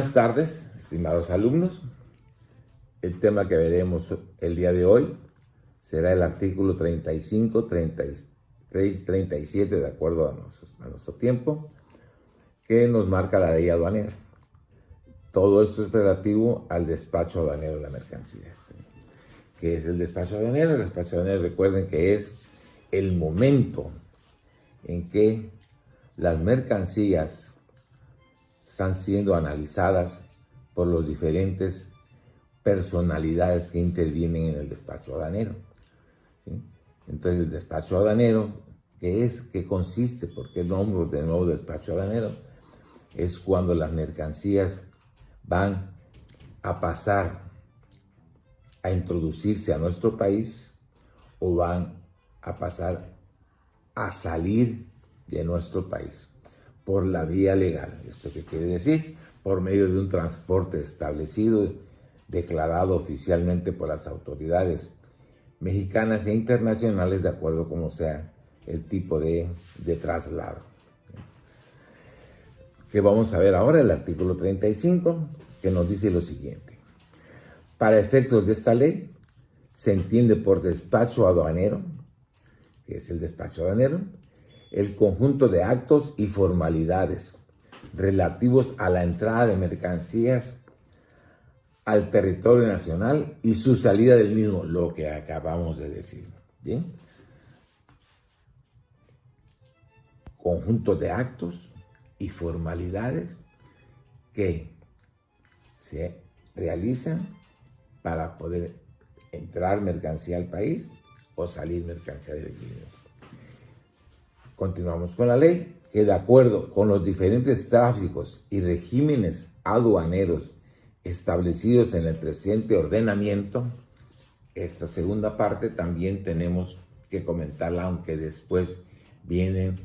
Buenas tardes, estimados alumnos. El tema que veremos el día de hoy será el artículo 35, 33, 37, de acuerdo a a nuestro tiempo, que nos marca la ley aduanera. Todo esto es relativo al despacho aduanero de la mercancía. ¿Qué es el despacho aduanero? El despacho aduanero, recuerden que es el momento en que las mercancías están siendo analizadas por los diferentes personalidades que intervienen en el despacho aduanero. Entonces, el despacho aduanero, ¿qué es? ¿Qué consiste? ¿Por qué nombre de nuevo despacho aduanero? Es cuando las mercancías van a pasar a introducirse a nuestro país o van a pasar a salir de nuestro país por la vía legal. ¿Esto qué quiere decir? Por medio de un transporte establecido, declarado oficialmente por las autoridades mexicanas e internacionales, de acuerdo como sea el tipo de, de traslado. Que vamos a ver ahora el artículo 35, que nos dice lo siguiente. Para efectos de esta ley, se entiende por despacho aduanero, que es el despacho aduanero, el conjunto de actos y formalidades relativos a la entrada de mercancías al territorio nacional y su salida del mismo, lo que acabamos de decir. ¿Bien? Conjunto de actos y formalidades que se realizan para poder entrar mercancía al país o salir mercancía del mismo. Continuamos con la ley, que de acuerdo con los diferentes tráficos y regímenes aduaneros establecidos en el presente ordenamiento, esta segunda parte también tenemos que comentarla, aunque después vienen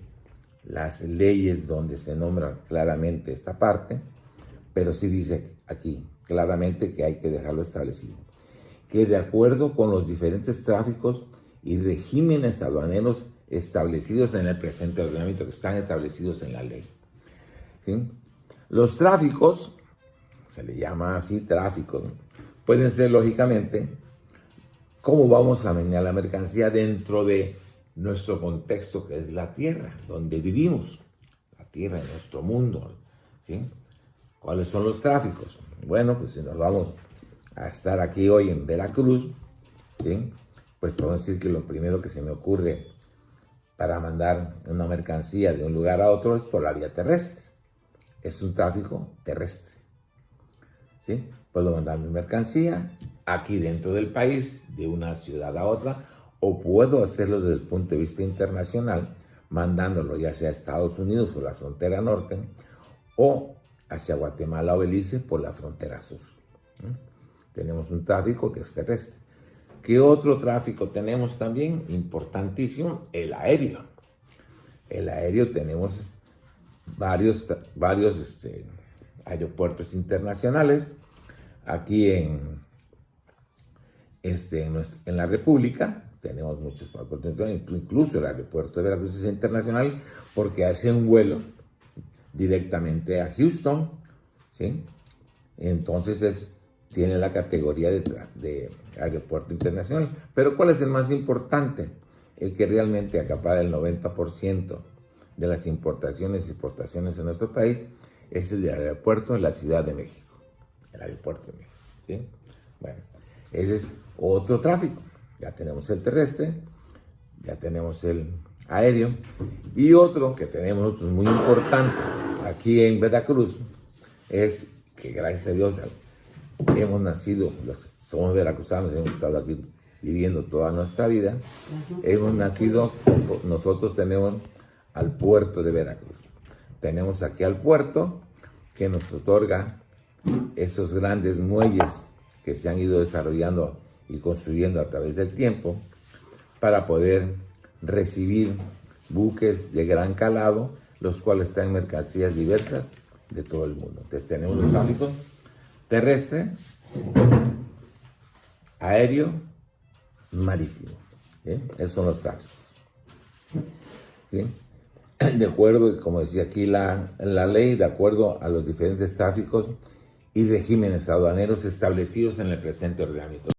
las leyes donde se nombra claramente esta parte, pero sí dice aquí claramente que hay que dejarlo establecido. Que de acuerdo con los diferentes tráficos y regímenes aduaneros establecidos en el presente ordenamiento, que están establecidos en la ley. Los tráficos, se le llama así tráficos, pueden ser lógicamente cómo vamos a vender la mercancía dentro de nuestro contexto que es la tierra, donde vivimos, la tierra, nuestro mundo. ¿sí? ¿Cuáles son los tráficos? Bueno, pues si nos vamos a estar aquí hoy en Veracruz, ¿sí? Pues puedo decir que lo primero que se me ocurre para mandar una mercancía de un lugar a otro es por la vía terrestre. Es un tráfico terrestre. ¿Sí? Puedo mandar mi mercancía aquí dentro del país, de una ciudad a otra, o puedo hacerlo desde el punto de vista internacional, mandándolo ya sea a Estados Unidos por la frontera norte, o hacia Guatemala o Belice por la frontera sur. Tenemos un tráfico que es terrestre. ¿Qué otro tráfico tenemos también? Importantísimo, el aéreo. El aéreo tenemos varios, varios este, aeropuertos internacionales aquí en, este, en, la República. Tenemos muchos incluso el aeropuerto de Veracruz es internacional porque hace un vuelo directamente a Houston. ¿sí? Entonces es tiene la categoría de, aeropuerto internacional. Pero ¿cuál es el más importante? El que realmente acapara el 90% de las importaciones y exportaciones en nuestro país es el de aeropuerto de la Ciudad de México. El aeropuerto de México. ¿sí? Bueno, ese es otro tráfico. Ya tenemos el terrestre, ya tenemos el aéreo y otro que tenemos nosotros muy importante aquí en Veracruz es que gracias a Dios hemos nacido, los, somos veracruzanos, hemos estado aquí viviendo toda nuestra vida, hemos nacido, nosotros tenemos al puerto de Veracruz. Tenemos aquí al puerto que nos otorga esos grandes muelles que se han ido desarrollando y construyendo a través del tiempo para poder recibir buques de gran calado, los cuales traen mercancías diversas de todo el mundo. Entonces tenemos los tráficos terrestre, aéreo, marítimo. Esos son los tráficos. De acuerdo, como decía aquí la, la ley, de acuerdo a los diferentes tráficos y regímenes aduaneros establecidos en el presente ordenamiento.